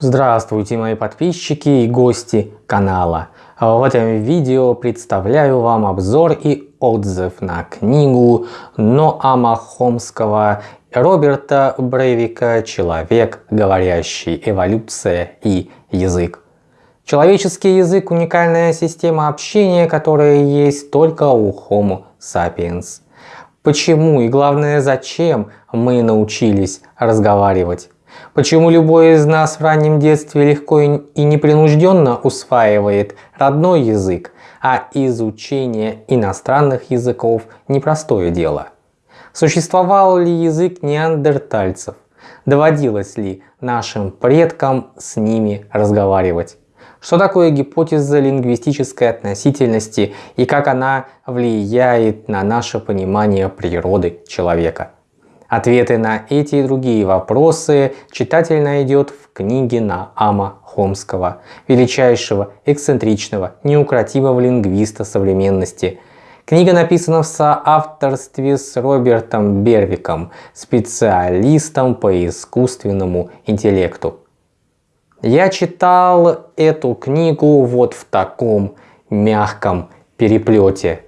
Здравствуйте мои подписчики и гости канала. В этом видео представляю вам обзор и отзыв на книгу Ноама Хомского Роберта Брейвика «Человек, говорящий. Эволюция и язык». Человеческий язык – уникальная система общения, которая есть только у Homo sapiens. Почему и главное зачем мы научились разговаривать? Почему любой из нас в раннем детстве легко и непринужденно усваивает родной язык, а изучение иностранных языков – непростое дело? Существовал ли язык неандертальцев? Доводилось ли нашим предкам с ними разговаривать? Что такое гипотеза лингвистической относительности и как она влияет на наше понимание природы человека? Ответы на эти и другие вопросы читатель найдет в книге Наама Хомского, величайшего, эксцентричного, неукротимого лингвиста современности. Книга написана в соавторстве с Робертом Бервиком, специалистом по искусственному интеллекту. Я читал эту книгу вот в таком мягком переплете.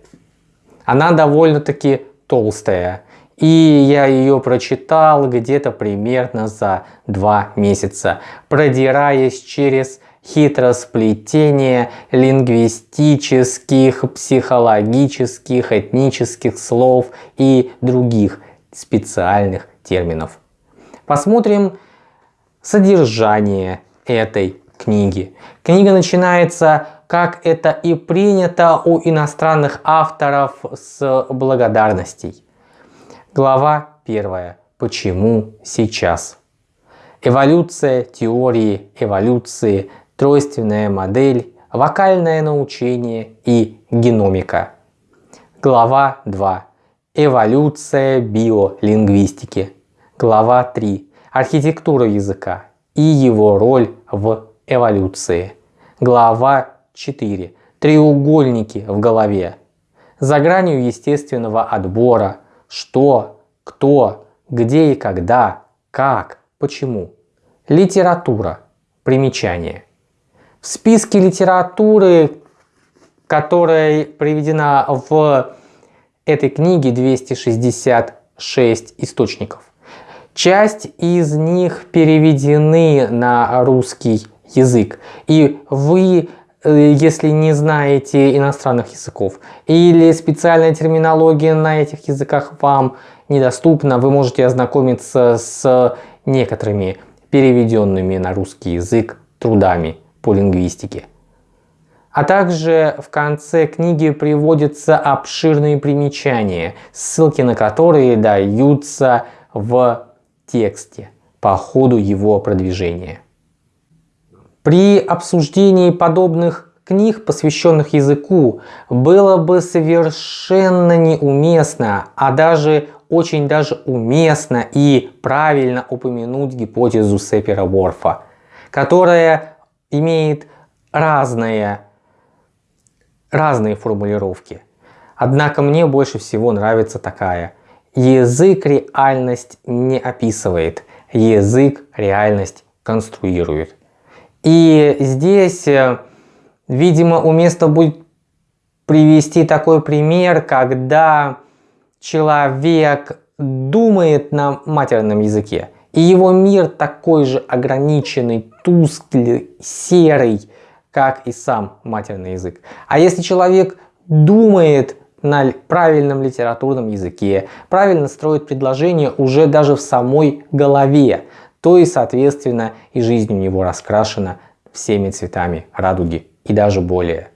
Она довольно-таки толстая, и я ее прочитал где-то примерно за два месяца, продираясь через хитросплетение лингвистических, психологических, этнических слов и других специальных терминов. Посмотрим содержание этой книги. Книга начинается, как это и принято у иностранных авторов, с благодарностей. Глава 1. Почему сейчас? Эволюция теории эволюции, тройственная модель, вокальное научение и геномика. Глава 2. Эволюция биолингвистики. Глава 3. Архитектура языка и его роль в эволюции. Глава 4. Треугольники в голове. За гранью естественного отбора – что, кто, где и когда, как, почему. Литература. Примечание. В списке литературы, которая приведена в этой книге 266 источников. Часть из них переведены на русский язык. И вы если не знаете иностранных языков или специальная терминология на этих языках вам недоступна, вы можете ознакомиться с некоторыми переведенными на русский язык трудами по лингвистике. А также в конце книги приводятся обширные примечания, ссылки на которые даются в тексте по ходу его продвижения. При обсуждении подобных книг, посвященных языку, было бы совершенно неуместно, а даже очень даже уместно и правильно упомянуть гипотезу Сепера-Ворфа, которая имеет разные, разные формулировки. Однако мне больше всего нравится такая. Язык реальность не описывает, язык реальность конструирует. И здесь, э, видимо, уместно будет привести такой пример, когда человек думает на матерном языке, и его мир такой же ограниченный, тусклый, серый, как и сам матерный язык. А если человек думает на правильном литературном языке, правильно строит предложение уже даже в самой голове, то и соответственно и жизнь у него раскрашена всеми цветами радуги и даже более.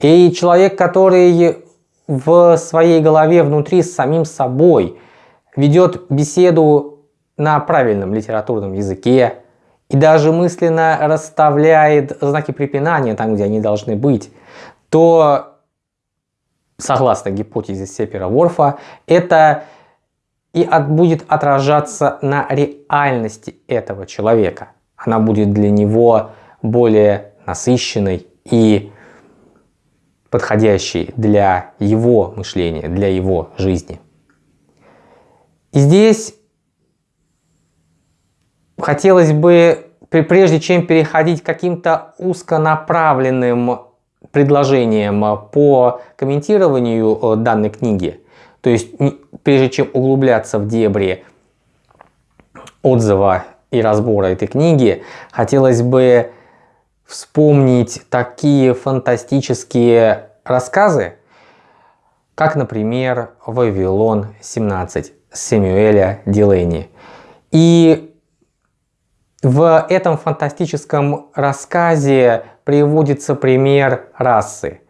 И человек, который в своей голове внутри с самим собой ведет беседу на правильном литературном языке и даже мысленно расставляет знаки препинания там, где они должны быть, то, согласно гипотезе Сепера-Ворфа, это и от, будет отражаться на реальности этого человека. Она будет для него более насыщенной и подходящей для его мышления, для его жизни. И здесь хотелось бы прежде чем переходить к каким-то узконаправленным предложениям по комментированию э, данной книги, то есть прежде чем углубляться в дебри отзыва и разбора этой книги, хотелось бы вспомнить такие фантастические рассказы, как, например, «Вавилон 17» Сэмюэля Дилейни. И в этом фантастическом рассказе приводится пример расы.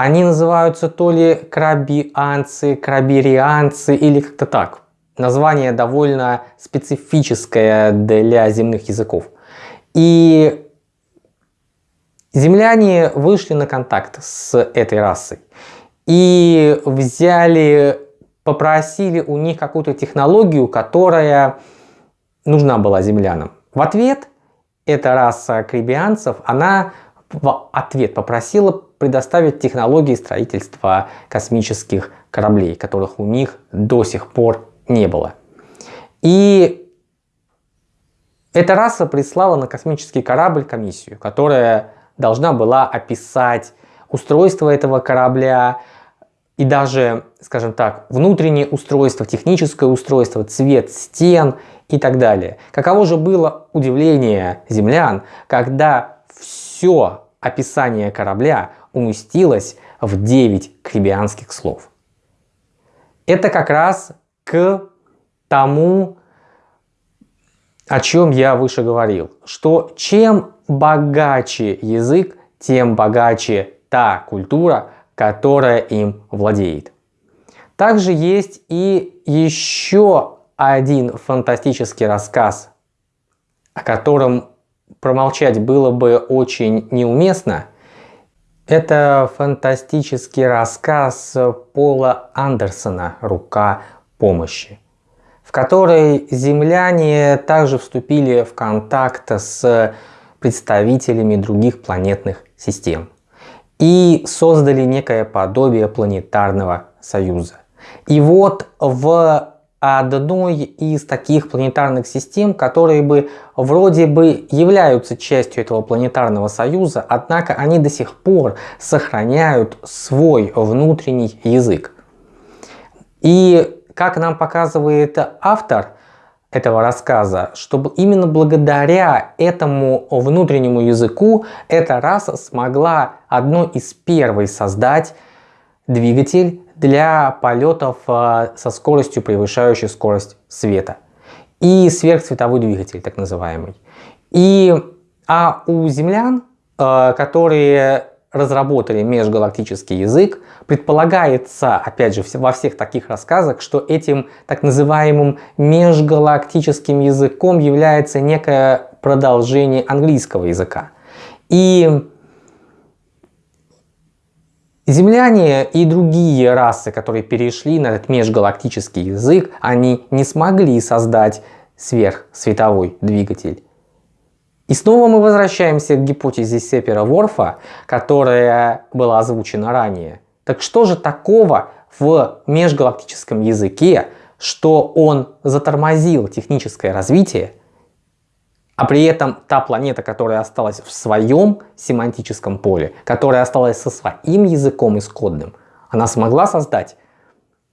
Они называются то ли крабианцы, крабирианцы или как-то так. Название довольно специфическое для земных языков. И земляне вышли на контакт с этой расой и взяли, попросили у них какую-то технологию, которая нужна была землянам. В ответ эта раса крибианцев, она в ответ попросила предоставить технологии строительства космических кораблей, которых у них до сих пор не было. И эта раса прислала на космический корабль комиссию, которая должна была описать устройство этого корабля и даже, скажем так, внутреннее устройство, техническое устройство, цвет стен и так далее. Каково же было удивление землян, когда все описание корабля уместилось в 9 крибианских слов. Это как раз к тому, о чем я выше говорил, что чем богаче язык, тем богаче та культура, которая им владеет. Также есть и еще один фантастический рассказ, о котором промолчать было бы очень неуместно. Это фантастический рассказ Пола Андерсона «Рука помощи», в которой земляне также вступили в контакт с представителями других планетных систем и создали некое подобие планетарного союза. И вот в одной из таких планетарных систем, которые бы вроде бы являются частью этого планетарного союза, однако они до сих пор сохраняют свой внутренний язык. И как нам показывает автор этого рассказа, чтобы именно благодаря этому внутреннему языку эта раса смогла одной из первой создать двигатель для полетов э, со скоростью, превышающей скорость света. И сверхсветовой двигатель, так называемый. И, а у землян, э, которые разработали межгалактический язык, предполагается, опять же, во всех таких рассказах, что этим так называемым межгалактическим языком является некое продолжение английского языка. И Земляне и другие расы, которые перешли на этот межгалактический язык, они не смогли создать сверхсветовой двигатель. И снова мы возвращаемся к гипотезе Сепера-Ворфа, которая была озвучена ранее. Так что же такого в межгалактическом языке, что он затормозил техническое развитие а при этом та планета, которая осталась в своем семантическом поле, которая осталась со своим языком исходным, она смогла создать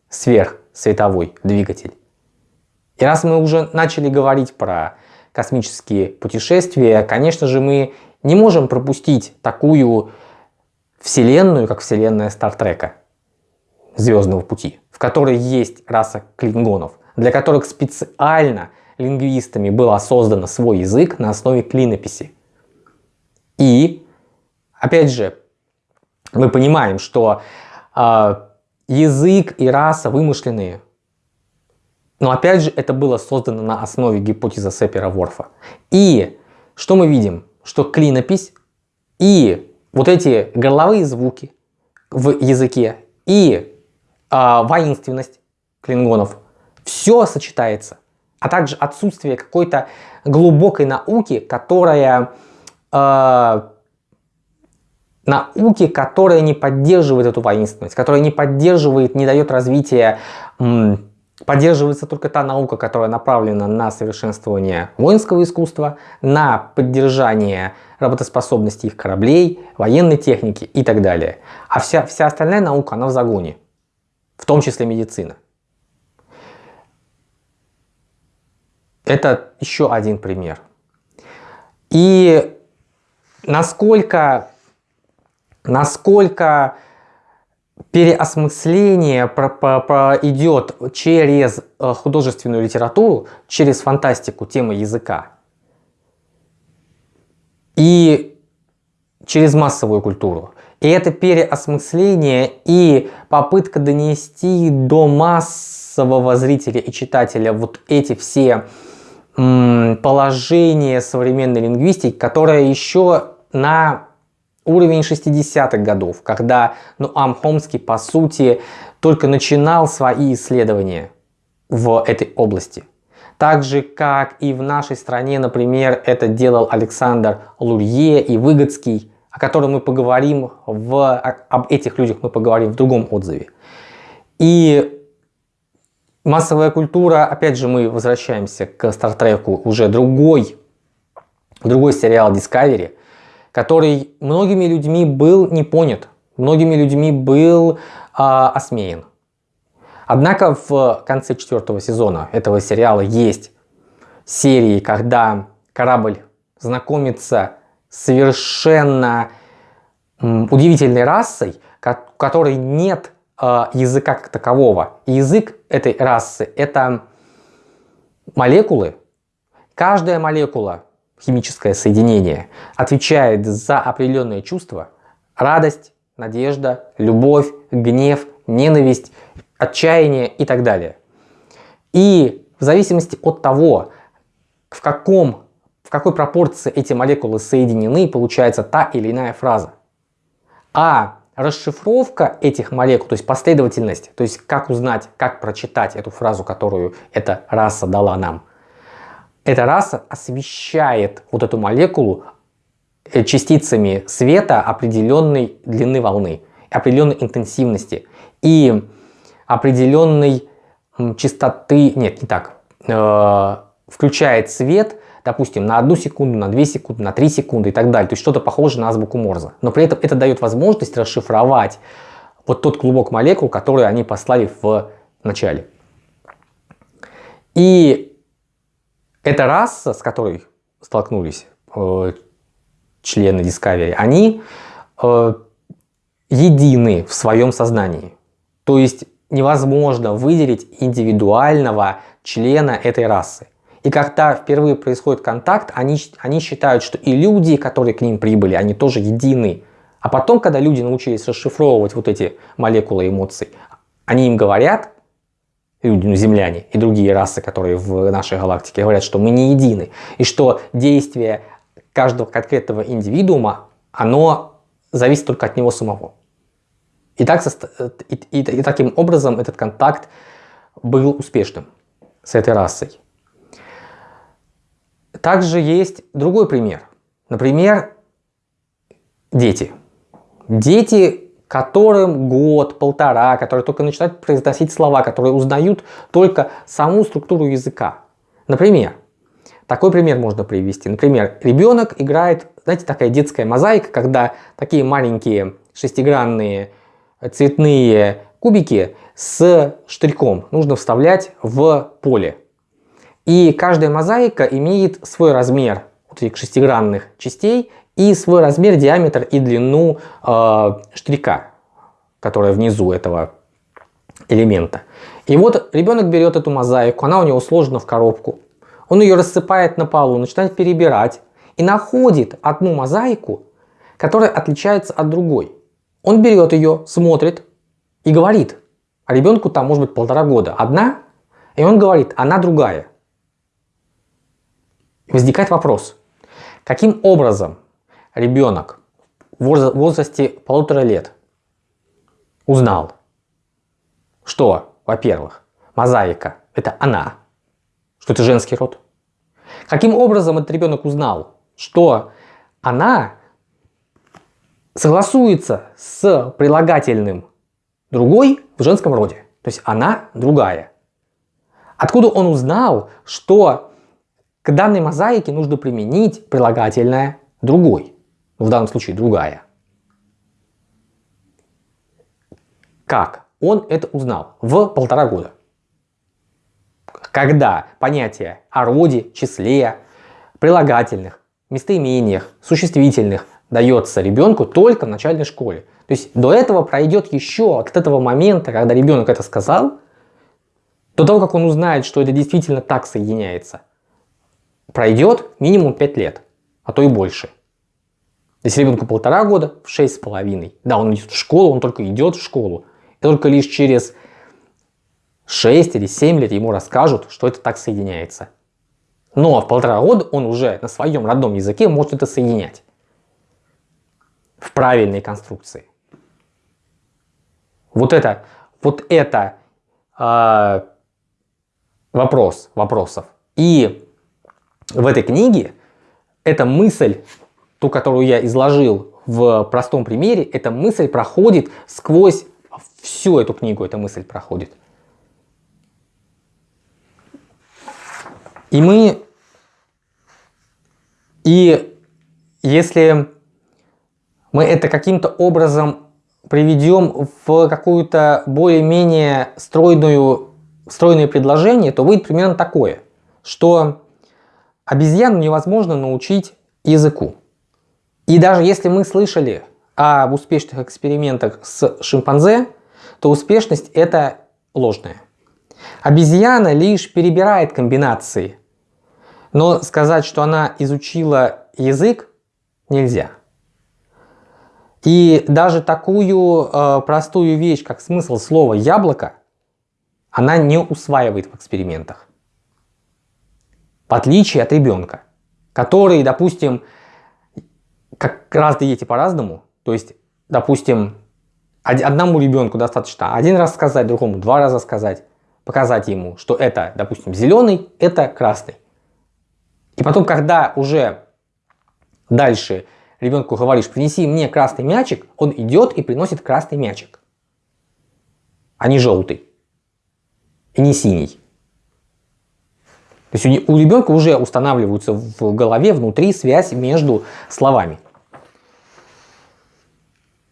сверхсветовой двигатель. И раз мы уже начали говорить про космические путешествия, конечно же мы не можем пропустить такую вселенную, как вселенная Стартрека, Звездного пути, в которой есть раса клингонов, для которых специально лингвистами было создано свой язык на основе клинописи. И, опять же, мы понимаем, что э, язык и раса вымышленные. Но опять же, это было создано на основе гипотезы Сепера-Ворфа. И что мы видим? Что клинопись и вот эти горловые звуки в языке и э, воинственность клингонов, все сочетается а также отсутствие какой-то глубокой науки, которая э, науки, которая не поддерживает эту воинственность, которая не поддерживает, не дает развития поддерживается только та наука, которая направлена на совершенствование воинского искусства, на поддержание работоспособности их кораблей, военной техники и так далее. А вся, вся остальная наука, она в загоне, в том числе медицина. Это еще один пример. И насколько, насколько переосмысление про, про, про идет через э, художественную литературу, через фантастику темы языка и через массовую культуру. И это переосмысление и попытка донести до массового зрителя и читателя вот эти все положения современной лингвистики, которая еще на уровень 60-х годов, когда Нуам Хомский, по сути, только начинал свои исследования в этой области. Так же, как и в нашей стране, например, это делал Александр Лурье и Выгодский, о котором мы поговорим, в, об этих людях мы поговорим в другом отзыве. И массовая культура, опять же, мы возвращаемся к Стартреку, уже другой, другой сериал Discovery, который многими людьми был не понят, многими людьми был а, осмеян. Однако в конце четвертого сезона этого сериала есть серии, когда корабль знакомится с совершенно удивительной расой, которой нет э, языка как такового. Язык этой расы это молекулы. Каждая молекула химическое соединение, отвечает за определенные чувства, радость, надежда, любовь, гнев, ненависть, отчаяние и так далее. И в зависимости от того, в, каком, в какой пропорции эти молекулы соединены, получается та или иная фраза. А расшифровка этих молекул, то есть последовательность, то есть как узнать, как прочитать эту фразу, которую эта раса дала нам – эта раса освещает вот эту молекулу э, частицами света определенной длины волны, определенной интенсивности и определенной частоты, нет, не так, э, включает свет, допустим, на одну секунду, на 2 секунды, на 3 секунды и так далее. То есть что-то похожее на азбуку Морзе. Но при этом это дает возможность расшифровать вот тот клубок молекул, который они послали в начале. И эта раса, с которой столкнулись э, члены Discovery, они э, едины в своем сознании. То есть невозможно выделить индивидуального члена этой расы. И когда впервые происходит контакт, они, они считают, что и люди, которые к ним прибыли, они тоже едины. А потом, когда люди научились расшифровывать вот эти молекулы эмоций, они им говорят, люди, ну, земляне и другие расы, которые в нашей галактике говорят, что мы не едины, и что действие каждого конкретного индивидуума, оно зависит только от него самого. И, так, и, и, и таким образом этот контакт был успешным с этой расой. Также есть другой пример. Например, дети. Дети которым год, полтора, которые только начинают произносить слова, которые узнают только саму структуру языка. Например, такой пример можно привести. Например, ребенок играет, знаете, такая детская мозаика, когда такие маленькие шестигранные цветные кубики с штырьком нужно вставлять в поле. И каждая мозаика имеет свой размер вот этих шестигранных частей и свой размер, диаметр и длину э, штрика, которая внизу этого элемента. И вот ребенок берет эту мозаику, она у него сложена в коробку. Он ее рассыпает на полу, начинает перебирать и находит одну мозаику, которая отличается от другой. Он берет ее, смотрит и говорит, а ребенку там может быть полтора года, одна, и он говорит, она другая. Возникает вопрос, каким образом ребенок в возрасте полутора лет узнал, что, во-первых, мозаика – это она, что это женский род. Каким образом этот ребенок узнал, что она согласуется с прилагательным другой в женском роде. То есть она другая. Откуда он узнал, что к данной мозаике нужно применить прилагательное «другой», в данном случае «другая». Как он это узнал? В полтора года. Когда понятие о роде, числе, прилагательных, местоимениях, существительных дается ребенку только в начальной школе. То есть до этого пройдет еще, от этого момента, когда ребенок это сказал, до того, как он узнает, что это действительно так соединяется, пройдет минимум 5 лет, а то и больше. Если ребенку полтора года, в шесть с половиной. Да, он идет в школу, он только идет в школу. И только лишь через 6 или 7 лет ему расскажут, что это так соединяется. Но в полтора года он уже на своем родном языке может это соединять в правильной конструкции. Вот это, вот это э, вопрос вопросов. И в этой книге эта мысль, ту, которую я изложил в простом примере, эта мысль проходит сквозь всю эту книгу, эта мысль проходит. И мы, и если мы это каким-то образом приведем в какую-то более-менее стройную, стройное предложение, то выйдет примерно такое, что обезьяну невозможно научить языку. И даже если мы слышали об успешных экспериментах с шимпанзе, то успешность это ложная. Обезьяна лишь перебирает комбинации, но сказать, что она изучила язык, нельзя. И даже такую э, простую вещь, как смысл слова «яблоко», она не усваивает в экспериментах. В отличие от ребенка, который, допустим, как разные дети по-разному, то есть, допустим, одному ребенку достаточно один раз сказать, другому два раза сказать, показать ему, что это, допустим, зеленый, это красный. И потом, когда уже дальше ребенку говоришь, принеси мне красный мячик, он идет и приносит красный мячик, а не желтый и не синий. То есть у ребенка уже устанавливается в голове внутри связь между словами.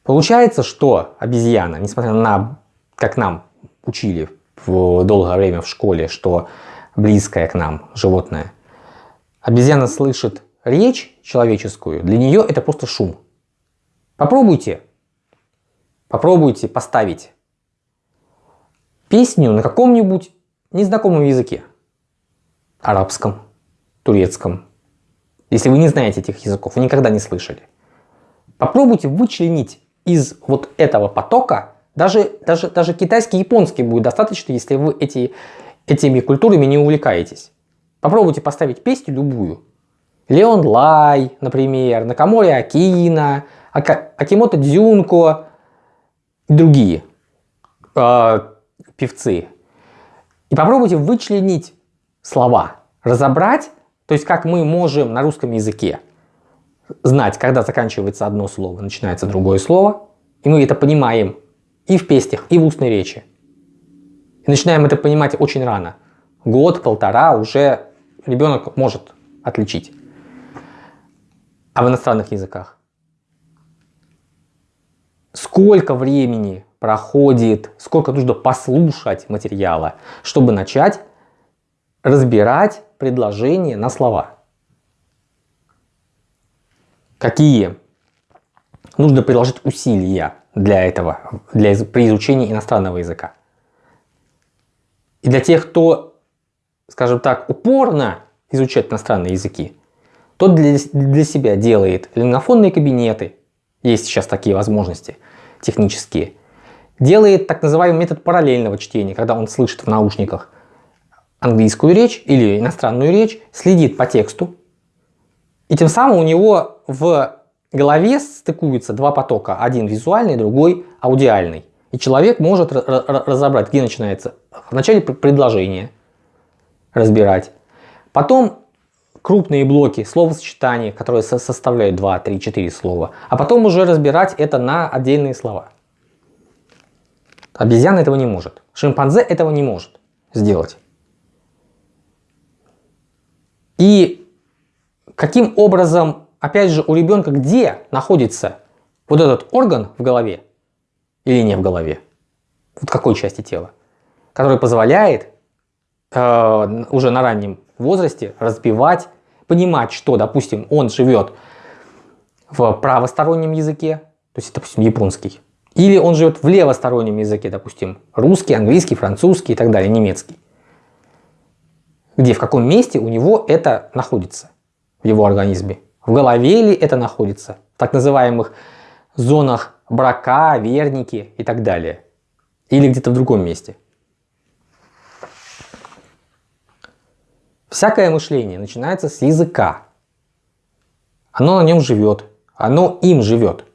Получается, что обезьяна, несмотря на, как нам учили в долгое время в школе, что близкое к нам животное, обезьяна слышит речь человеческую, для нее это просто шум. Попробуйте, попробуйте поставить песню на каком-нибудь незнакомом языке. Арабском, турецком. Если вы не знаете этих языков, вы никогда не слышали. Попробуйте вычленить из вот этого потока, даже, даже, даже китайский, японский будет достаточно, если вы эти, этими культурами не увлекаетесь. Попробуйте поставить песню любую, Леон Лай, например, Накамори Акина, Акимото Дзюнко и другие э, певцы. И попробуйте вычленить слова, разобрать, то есть как мы можем на русском языке знать, когда заканчивается одно слово, начинается другое слово, и мы это понимаем и в песнях, и в устной речи. И начинаем это понимать очень рано. Год, полтора уже ребенок может отличить а в иностранных языках. Сколько времени проходит, сколько нужно послушать материала, чтобы начать разбирать предложения на слова. Какие нужно приложить усилия для этого, для, при изучении иностранного языка. И для тех, кто, скажем так, упорно изучает иностранные языки, тот для, для себя делает лингофонные кабинеты, есть сейчас такие возможности технические, делает так называемый метод параллельного чтения, когда он слышит в наушниках английскую речь или иностранную речь, следит по тексту, и тем самым у него в голове стыкуются два потока, один визуальный, другой аудиальный. И человек может разобрать, где начинается в начале предложение разбирать, потом крупные блоки словосочетаний, которые составляют 2, 3, 4 слова, а потом уже разбирать это на отдельные слова. Обезьяна этого не может. Шимпанзе этого не может сделать. И каким образом, опять же, у ребенка где находится вот этот орган в голове или не в голове? Вот какой части тела? Который позволяет э, уже на раннем возрасте разбивать, понимать, что, допустим, он живет в правостороннем языке, то есть, допустим, японский, или он живет в левостороннем языке, допустим, русский, английский, французский и так далее, немецкий. Где, в каком месте у него это находится в его организме. В голове ли это находится, в так называемых зонах брака, верники и так далее. Или где-то в другом месте. Всякое мышление начинается с языка. Оно на нем живет, оно им живет.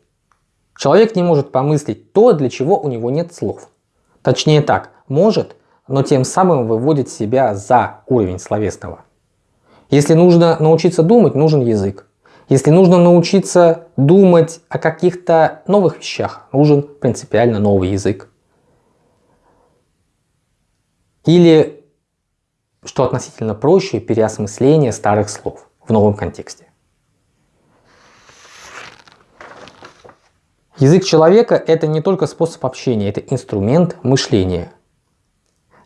Человек не может помыслить то, для чего у него нет слов. Точнее так, может, но тем самым выводит себя за уровень словесного. Если нужно научиться думать, нужен язык. Если нужно научиться думать о каких-то новых вещах, нужен принципиально новый язык. Или, что относительно проще, переосмысление старых слов в новом контексте. Язык человека – это не только способ общения, это инструмент мышления.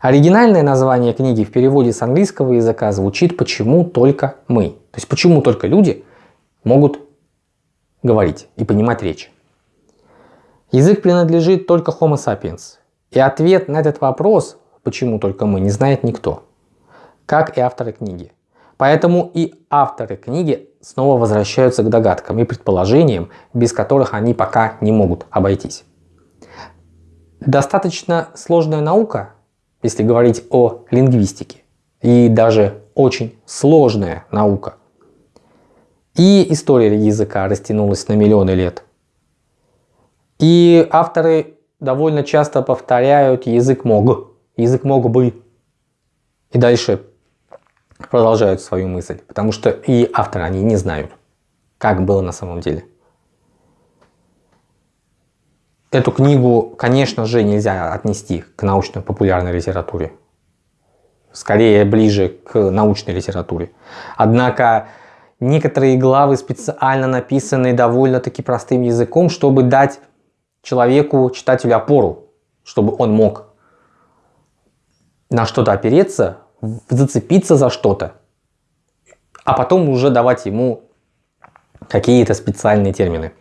Оригинальное название книги в переводе с английского языка звучит «Почему только мы?». То есть почему только люди могут говорить и понимать речь. Язык принадлежит только Homo sapiens. И ответ на этот вопрос, почему только мы, не знает никто. Как и авторы книги. Поэтому и авторы книги снова возвращаются к догадкам и предположениям, без которых они пока не могут обойтись. Достаточно сложная наука, если говорить о лингвистике, и даже очень сложная наука. И история языка растянулась на миллионы лет. И авторы довольно часто повторяют язык мог, язык мог бы. И дальше продолжают свою мысль, потому что и авторы, они не знают, как было на самом деле. Эту книгу, конечно же, нельзя отнести к научно-популярной литературе. Скорее, ближе к научной литературе. Однако, некоторые главы специально написаны довольно-таки простым языком, чтобы дать человеку, читателю опору, чтобы он мог на что-то опереться зацепиться за что-то, а потом уже давать ему какие-то специальные термины.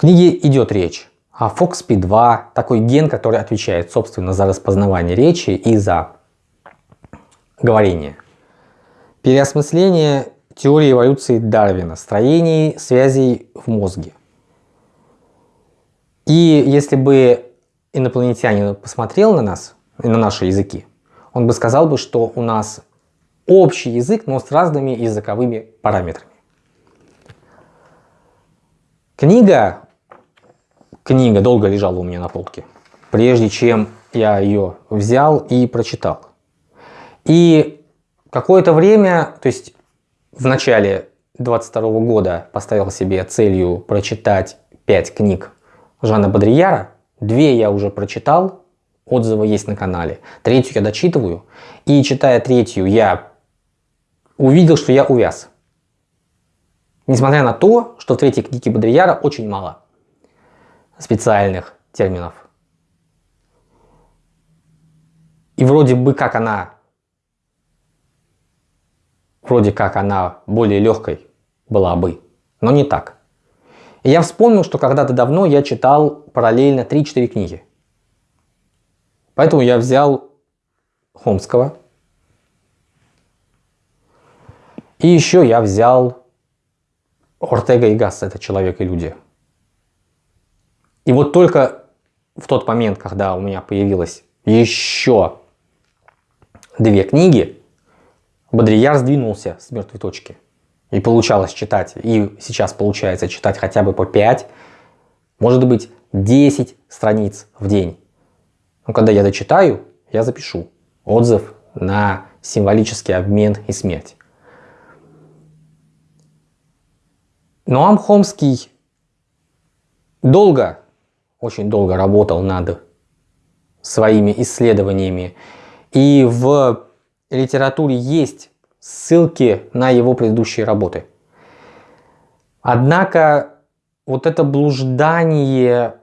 Книге идет речь о FOXP2, такой ген, который отвечает, собственно, за распознавание речи и за говорение. Переосмысление теории эволюции Дарвина, строений связей в мозге. И если бы инопланетянин посмотрел на нас, на наши языки, он бы сказал бы, что у нас общий язык, но с разными языковыми параметрами. Книга, книга долго лежала у меня на полке, прежде чем я ее взял и прочитал. И какое-то время, то есть в начале 22 года поставил себе целью прочитать 5 книг Жана Бодрияра. Две я уже прочитал, отзывы есть на канале. Третью я дочитываю. И читая третью, я увидел, что я увяз. Несмотря на то, что в третьей книге Бодрияра очень мало специальных терминов. И вроде бы как она, вроде как она более легкой была бы, но не так. И я вспомнил, что когда-то давно я читал параллельно 3-4 книги. Поэтому я взял Хомского. И еще я взял Ортега и Гасс, это «Человек и люди». И вот только в тот момент, когда у меня появилось еще две книги, Бодрияр сдвинулся с мертвой точки. И получалось читать, и сейчас получается читать хотя бы по 5, может быть 10 страниц в день. Но когда я дочитаю, я запишу отзыв на символический обмен и смерть. Ноам Хомский долго, очень долго работал над своими исследованиями. И в литературе есть ссылки на его предыдущие работы. Однако вот это блуждание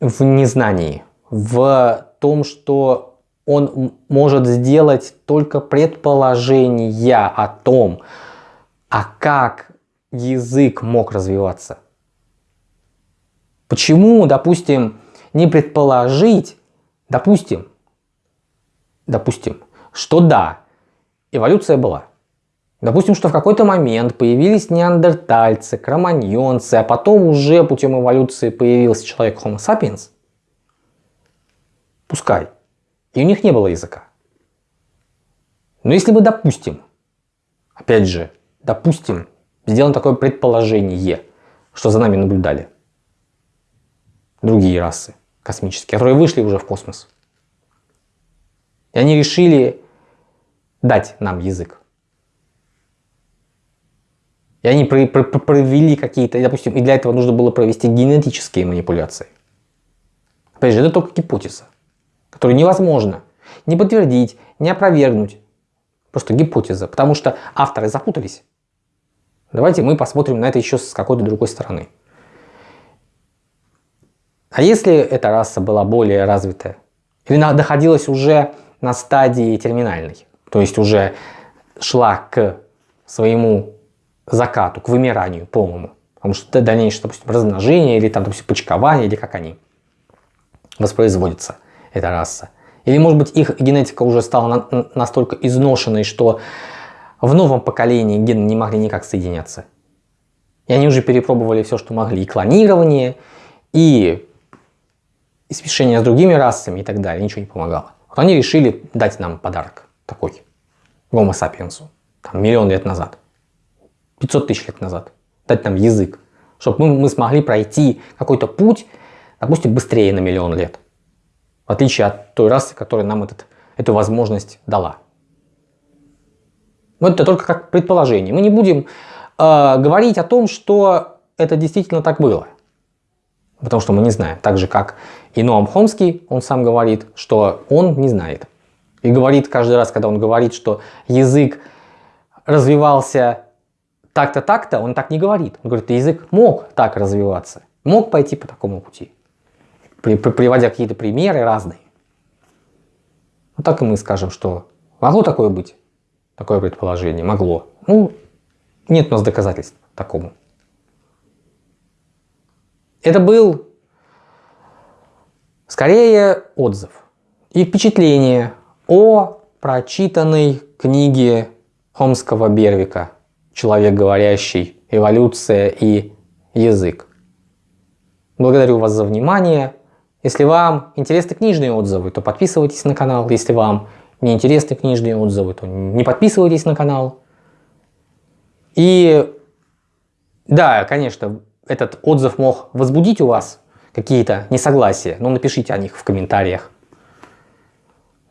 в незнании, в том, что он может сделать только предположения о том, а как язык мог развиваться. Почему, допустим, не предположить, допустим, допустим, что да, эволюция была. Допустим, что в какой-то момент появились неандертальцы, кроманьонцы, а потом уже путем эволюции появился человек Homo sapiens. Пускай. И у них не было языка. Но если мы допустим, опять же, допустим, сделаем такое предположение, что за нами наблюдали другие расы космические, которые вышли уже в космос. И они решили дать нам язык. И они провели какие-то, допустим, и для этого нужно было провести генетические манипуляции. Опять же, это только гипотеза, которую невозможно не подтвердить, не опровергнуть. Просто гипотеза, потому что авторы запутались. Давайте мы посмотрим на это еще с какой-то другой стороны. А если эта раса была более развитая, или находилась уже на стадии терминальной, то есть уже шла к своему закату, к вымиранию полному. Потому что дальнейшее, допустим, размножение или там, допустим, почкование, или как они воспроизводятся, эта раса. Или, может быть, их генетика уже стала на настолько изношенной, что в новом поколении гены не могли никак соединяться. И они уже перепробовали все, что могли. И клонирование, и, и смешение с другими расами и так далее. Ничего не помогало. Вот они решили дать нам подарок такой. Гомо sapiens. Там, миллион лет назад. 500 тысяч лет назад. Дать нам язык. Чтобы мы, мы смогли пройти какой-то путь, допустим, быстрее на миллион лет. В отличие от той расы, которая нам этот, эту возможность дала. Но это только как предположение. Мы не будем э, говорить о том, что это действительно так было. Потому что мы не знаем. Так же, как и Ноам Хомский, он сам говорит, что он не знает. И говорит каждый раз, когда он говорит, что язык развивался так-то, так-то, он так не говорит. Он говорит, язык мог так развиваться, мог пойти по такому пути, при, при, приводя какие-то примеры разные. Вот так и мы скажем, что могло такое быть, такое предположение, могло. Ну, нет у нас доказательств такому. Это был скорее отзыв и впечатление о прочитанной книге Хомского Бервика человек говорящий, эволюция и язык. Благодарю вас за внимание. Если вам интересны книжные отзывы, то подписывайтесь на канал. Если вам не интересны книжные отзывы, то не подписывайтесь на канал. И да, конечно, этот отзыв мог возбудить у вас какие-то несогласия, но напишите о них в комментариях.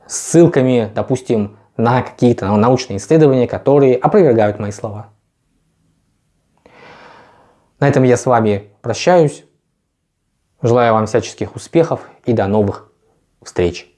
Ссылками, допустим, на какие-то научные исследования, которые опровергают мои слова. На этом я с вами прощаюсь. Желаю вам всяческих успехов и до новых встреч.